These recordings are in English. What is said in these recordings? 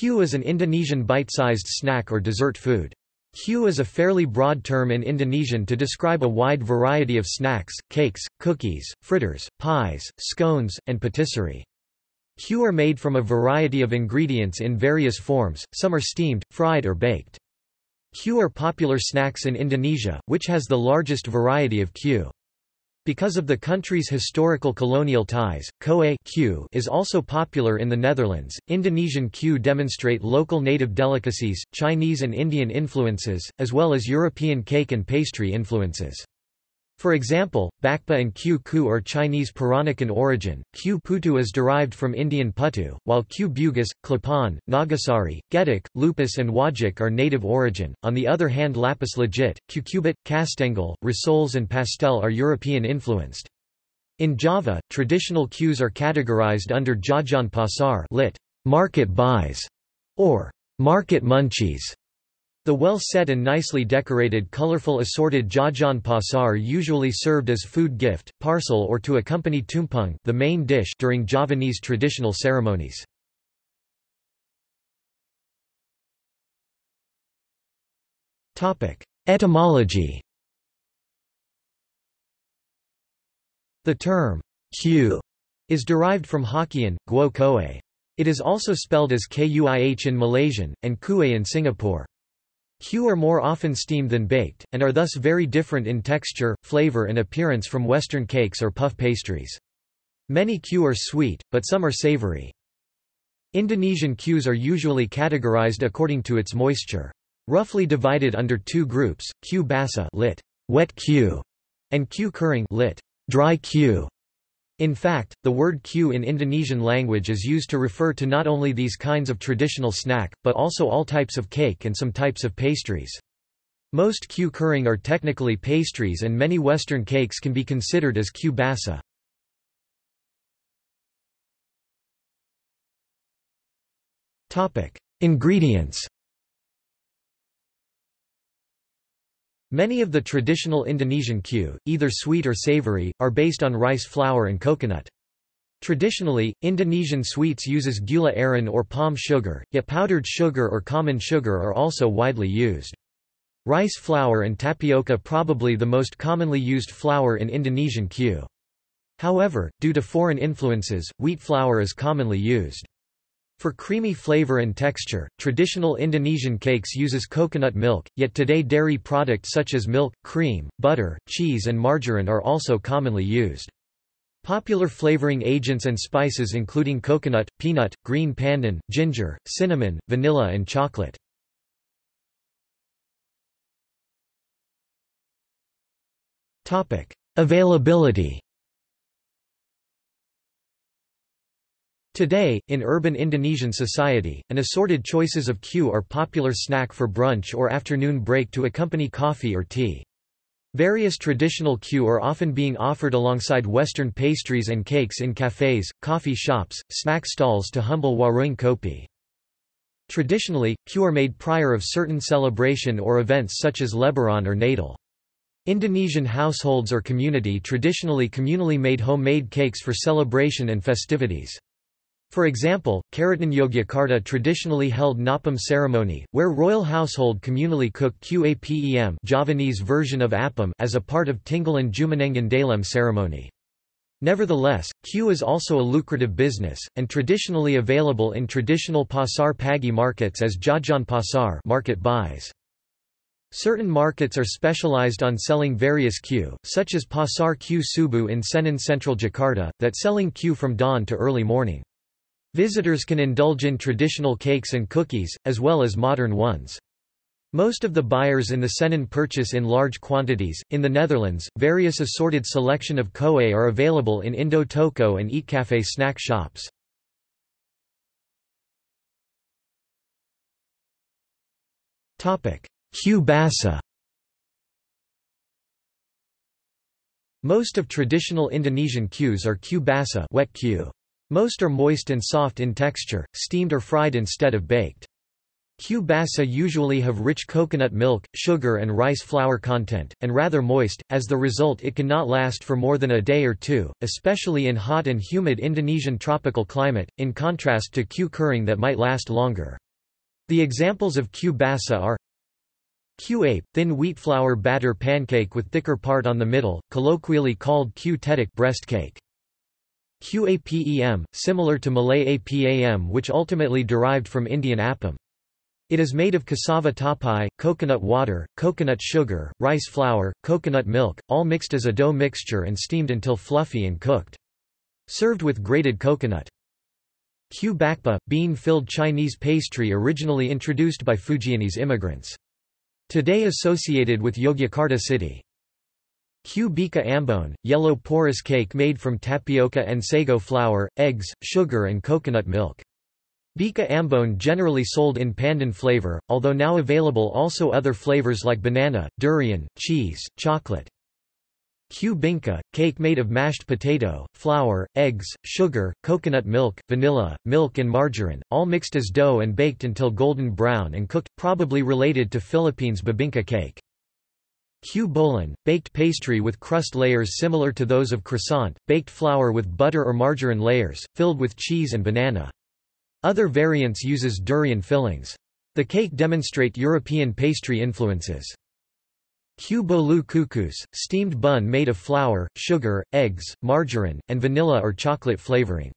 Kue is an Indonesian bite-sized snack or dessert food. Kue is a fairly broad term in Indonesian to describe a wide variety of snacks, cakes, cookies, fritters, pies, scones, and patisserie. Kue are made from a variety of ingredients in various forms, some are steamed, fried or baked. Kue are popular snacks in Indonesia, which has the largest variety of kue. Because of the country's historical colonial ties, Kue is also popular in the Netherlands. Indonesian kue demonstrate local native delicacies, Chinese and Indian influences, as well as European cake and pastry influences. For example, bakpia and kue ku are Chinese Peranakan origin, kue putu is derived from Indian putu, while kue bugis, klepon, nagasari, getuk, lupis and wajik are native origin. On the other hand lapis legit, kue cubit, kastengel, rissoles and pastel are European influenced. In Java, traditional cues are categorized under jajan pasar lit. market buys, or market munchies. The well-set and nicely decorated colorful assorted jajan pasar usually served as food gift, parcel or to accompany tumpeng the main dish during Javanese traditional ceremonies. Etymology The term, kue, is derived from Hokkien, guo koe. It is also spelled as kuih in Malaysian, and kueh in Singapore. Kue are more often steamed than baked, and are thus very different in texture, flavor and appearance from Western cakes or puff pastries. Many kue are sweet, but some are savory. Indonesian cues are usually categorized according to its moisture. Roughly divided under two groups, kue basa lit. wet kue, and kue kering lit. dry kue. In fact, the word kue in Indonesian language is used to refer to not only these kinds of traditional snack, but also all types of cake and some types of pastries. Most kue kering are technically pastries and many Western cakes can be considered as kue basah. Ingredients Many of the traditional Indonesian kue, either sweet or savory, are based on rice flour and coconut. Traditionally, Indonesian sweets uses gula aren or palm sugar, yet powdered sugar or common sugar are also widely used. Rice flour and tapioca probably the most commonly used flour in Indonesian kue. However, due to foreign influences, wheat flour is commonly used. For creamy flavor and texture, traditional Indonesian cakes uses coconut milk, yet today dairy products such as milk, cream, butter, cheese and margarine are also commonly used. Popular flavoring agents and spices including coconut, peanut, green pandan, ginger, cinnamon, vanilla and chocolate. Availability Today, in urban Indonesian society, an assorted choices of kue are popular snack for brunch or afternoon break to accompany coffee or tea. Various traditional kue are often being offered alongside Western pastries and cakes in cafes, coffee shops, snack stalls to humble warung kopi. Traditionally, kue are made prior of certain celebration or events such as Lebaran or Natal. Indonesian households or community traditionally communally made homemade cakes for celebration and festivities. For example, Keraton Yogyakarta traditionally held Ngapem ceremony, where royal household communally cook kue apem Javanese version of appam as a part of Tinggalan Jumenengan Dalem ceremony. Nevertheless, kue is also a lucrative business, and traditionally available in traditional pasar pagi markets as jajan pasar market buys. Certain markets are specialized on selling various kue, such as Pasar Kue Subuh in Senen Central Jakarta, that selling kue from dawn to early morning. Visitors can indulge in traditional cakes and cookies, as well as modern ones. Most of the buyers in the Senen purchase in large quantities. In the Netherlands, various assorted selection of kue are available in Indo Toko and Eatcafe snack shops. Topic: Kue basah. Most of traditional Indonesian cues are kue basah, wet kue. Most are moist and soft in texture, steamed or fried instead of baked. Kue basah usually have rich coconut milk, sugar and rice flour content, and rather moist, as the result it cannot last for more than a day or two, especially in hot and humid Indonesian tropical climate, in contrast to kue kering that might last longer. The examples of kue basah are Kue ape, thin wheat flour batter pancake with thicker part on the middle, colloquially called kue tetek breast cake. Kue apem, similar to Malay apam which ultimately derived from Indian appam. It is made of cassava tapai, coconut water, coconut sugar, rice flour, coconut milk, all mixed as a dough mixture and steamed until fluffy and cooked. Served with grated coconut. Kue bakpia, bean-filled Chinese pastry originally introduced by Fujianese immigrants. Today associated with Yogyakarta city. Kue bika ambon, yellow porous cake made from tapioca and sago flour, eggs, sugar and coconut milk. Bika ambon generally sold in pandan flavor, although now available also other flavors like banana, durian, cheese, chocolate. Kue cake made of mashed potato, flour, eggs, sugar, coconut milk, vanilla, milk and margarine, all mixed as dough and baked until golden brown and cooked, probably related to Philippines bibingka cake. Kue bolen, baked pastry with crust layers similar to those of croissant, baked flour with butter or margarine layers, filled with cheese and banana. Other variants uses durian fillings. The cake demonstrate European pastry influences. Kue bolu kukus, steamed bun made of flour, sugar, eggs, margarine, and vanilla or chocolate flavoring.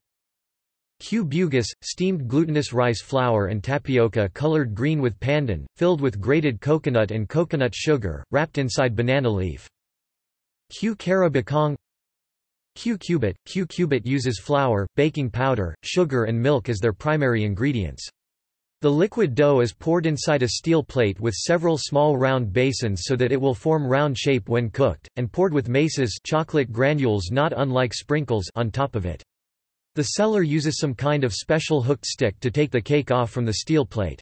Kue bugis, steamed glutinous rice flour and tapioca colored green with pandan, filled with grated coconut and coconut sugar, wrapped inside banana leaf. Q kara bakong Kue cubit Kue cubit uses flour, baking powder, sugar and milk as their primary ingredients. The liquid dough is poured inside a steel plate with several small round basins so that it will form round shape when cooked, and poured with meises chocolate granules not unlike sprinkles on top of it. The seller uses some kind of special hooked stick to take the cake off from the steel plate.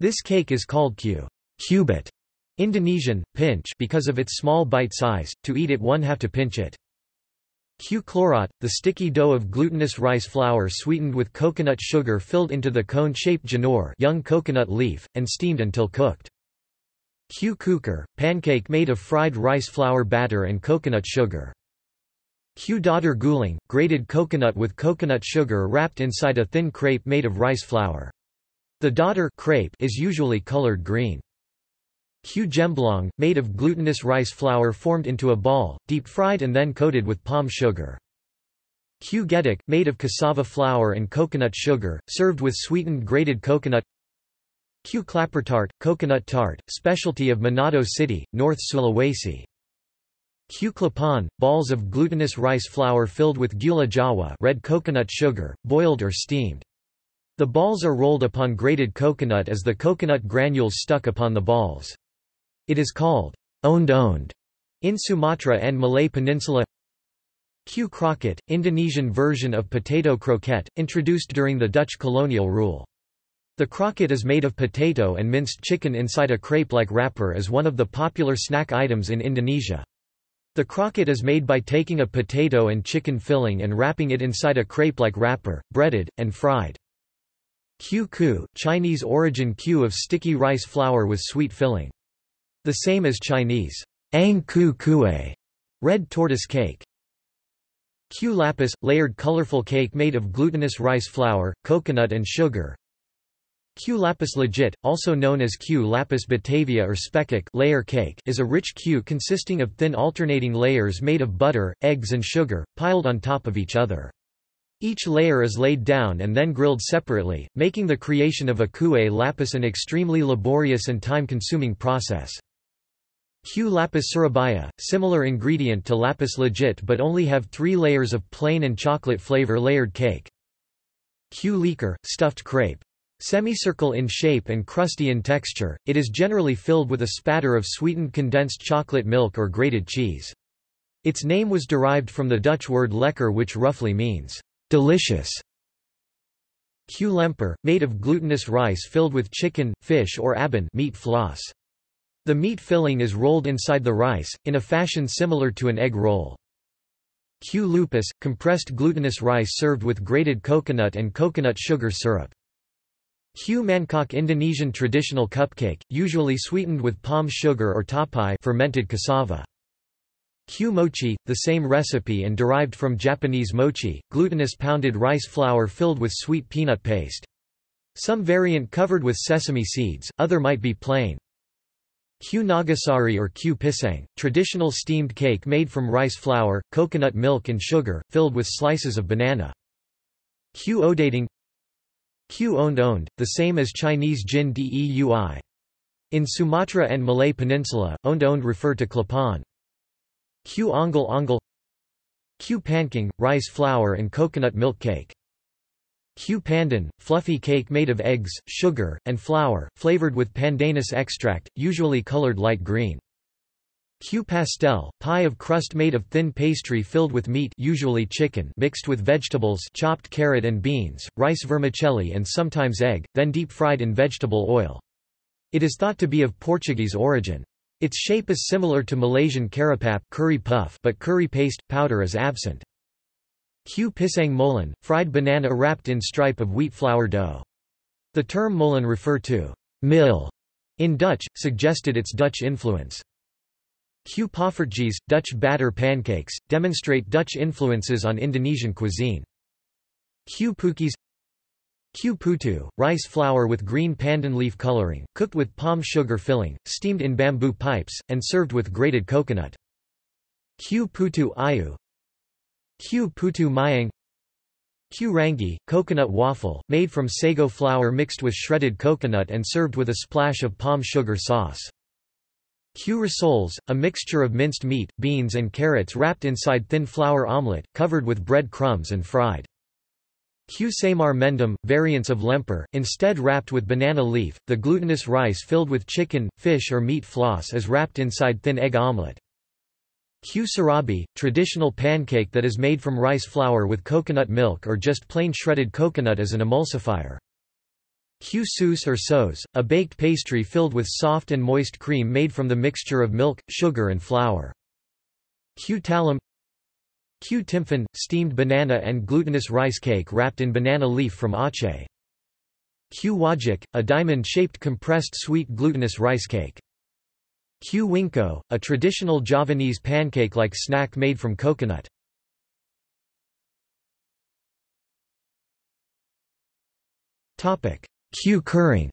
This cake is called kue cubit Indonesian, pinch because of its small bite size, to eat it one have to pinch it. Kue clorot, the sticky dough of glutinous rice flour sweetened with coconut sugar filled into the cone-shaped janur young coconut leaf, and steamed until cooked. Kue cucur, pancake made of fried rice flour batter and coconut sugar. Kue dadar gulung, grated coconut with coconut sugar wrapped inside a thin crepe made of rice flour. The dadar crepe is usually colored green. Kue gemblong, made of glutinous rice flour formed into a ball, deep-fried and then coated with palm sugar. Kue getuk, made of cassava flour and coconut sugar, served with sweetened grated coconut Kue klappertaart, coconut tart, specialty of Manado City, North Sulawesi. Kue klepon, balls of glutinous rice flour filled with gula jawa red coconut sugar, boiled or steamed. The balls are rolled upon grated coconut as the coconut granules stuck upon the balls. It is called onde-onde in Sumatra and Malay Peninsula. Kue croquette, Indonesian version of potato croquette, introduced during the Dutch colonial rule. The croquette is made of potato and minced chicken inside a crepe-like wrapper as one of the popular snack items in Indonesia. The croquette is made by taking a potato and chicken filling and wrapping it inside a crepe-like wrapper, breaded, and fried. Kue Chinese origin kue of sticky rice flour with sweet filling. The same as Chinese ang ku kue, red tortoise cake. Kue lapis, layered colorful cake made of glutinous rice flour, coconut and sugar, Kue lapis legit, also known as Kue lapis Batavia or spekkoek layer cake is a rich kue consisting of thin alternating layers made of butter, eggs and sugar, piled on top of each other. Each layer is laid down and then grilled separately, making the creation of a kue lapis an extremely laborious and time-consuming process. Kue lapis surabaya, similar ingredient to lapis legit but only have three layers of plain and chocolate flavor layered cake. Kue leker, stuffed crepe. Semicircle in shape and crusty in texture, it is generally filled with a spatter of sweetened condensed chocolate milk or grated cheese. Its name was derived from the Dutch word lekker which roughly means, delicious. Kue lemper, made of glutinous rice filled with chicken, fish or abon meat floss. The meat filling is rolled inside the rice, in a fashion similar to an egg roll. Kue lupis, compressed glutinous rice served with grated coconut and coconut sugar syrup. Kue Mangkok Indonesian traditional cupcake, usually sweetened with palm sugar or tapai fermented cassava. Kue mochi, the same recipe and derived from Japanese mochi, glutinous pounded rice flour filled with sweet peanut paste. Some variant covered with sesame seeds, other might be plain. Kue nagasari or Kue pisang, traditional steamed cake made from rice flour, coconut milk and sugar, filled with slices of banana. Kue odading Kue onde onde, the same as Chinese jin deui. In Sumatra and Malay Peninsula, onde onde refer to klapan. Kue onggol onggol Kue pancong, rice flour and coconut milk cake. Kue pandan, fluffy cake made of eggs, sugar, and flour, flavored with pandanus extract, usually colored light green. Kue pastel, pie of crust made of thin pastry filled with meat usually chicken mixed with vegetables chopped carrot and beans, rice vermicelli and sometimes egg, then deep-fried in vegetable oil. It is thought to be of Portuguese origin. Its shape is similar to Malaysian karipap curry puff but curry paste, powder is absent. Kue pisang molen, fried banana wrapped in stripe of wheat flour dough. The term molen refer to mill in Dutch, suggested its Dutch influence. Kue poffertjes, Dutch batter pancakes, demonstrate Dutch influences on Indonesian cuisine. Kue pukis Kue putu, rice flour with green pandan leaf coloring, cooked with palm sugar filling, steamed in bamboo pipes, and served with grated coconut. Kue putu ayu Kue putu mayang Kue rangi, coconut waffle, made from sago flour mixed with shredded coconut and served with a splash of palm sugar sauce. Kue rissoles, a mixture of minced meat, beans and carrots wrapped inside thin flour omelette, covered with bread crumbs and fried. Kue semar mendem, variants of lemper, instead wrapped with banana leaf, the glutinous rice filled with chicken, fish or meat floss is wrapped inside thin egg omelette. Kue serabi, traditional pancake that is made from rice flour with coconut milk or just plain shredded coconut as an emulsifier. Sus or sos, a baked pastry filled with soft and moist cream made from the mixture of milk, sugar and flour. Kue timphan, steamed banana and glutinous rice cake wrapped in banana leaf from Aceh. Kue wajik, a diamond-shaped compressed sweet glutinous rice cake. Kue wingko, a traditional Javanese pancake-like snack made from coconut. Kue kering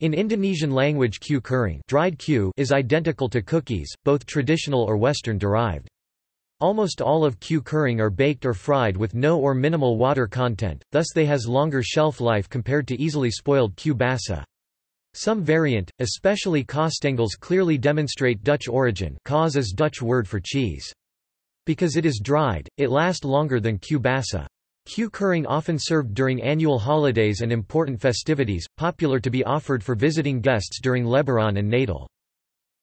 In Indonesian language Kue Kering dried kue is identical to cookies, both traditional or Western derived. Almost all of Kue Kering are baked or fried with no or minimal water content, thus they has longer shelf life compared to easily spoiled kue basah. Some variant, especially Kaastengels clearly demonstrate Dutch origin kaas is Dutch word for cheese. Because it is dried, it lasts longer than kue basah. Kue kering often served during annual holidays and important festivities, popular to be offered for visiting guests during Lebaran and Natal.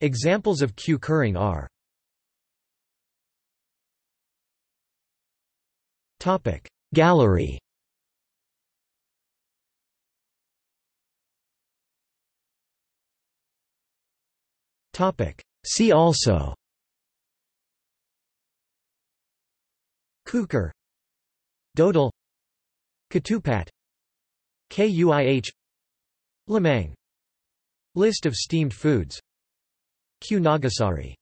Examples of kue kering are Gallery. See also. Kukur Dodol Ketupat Kuih Lemang. List of steamed foods. Kue Nagasari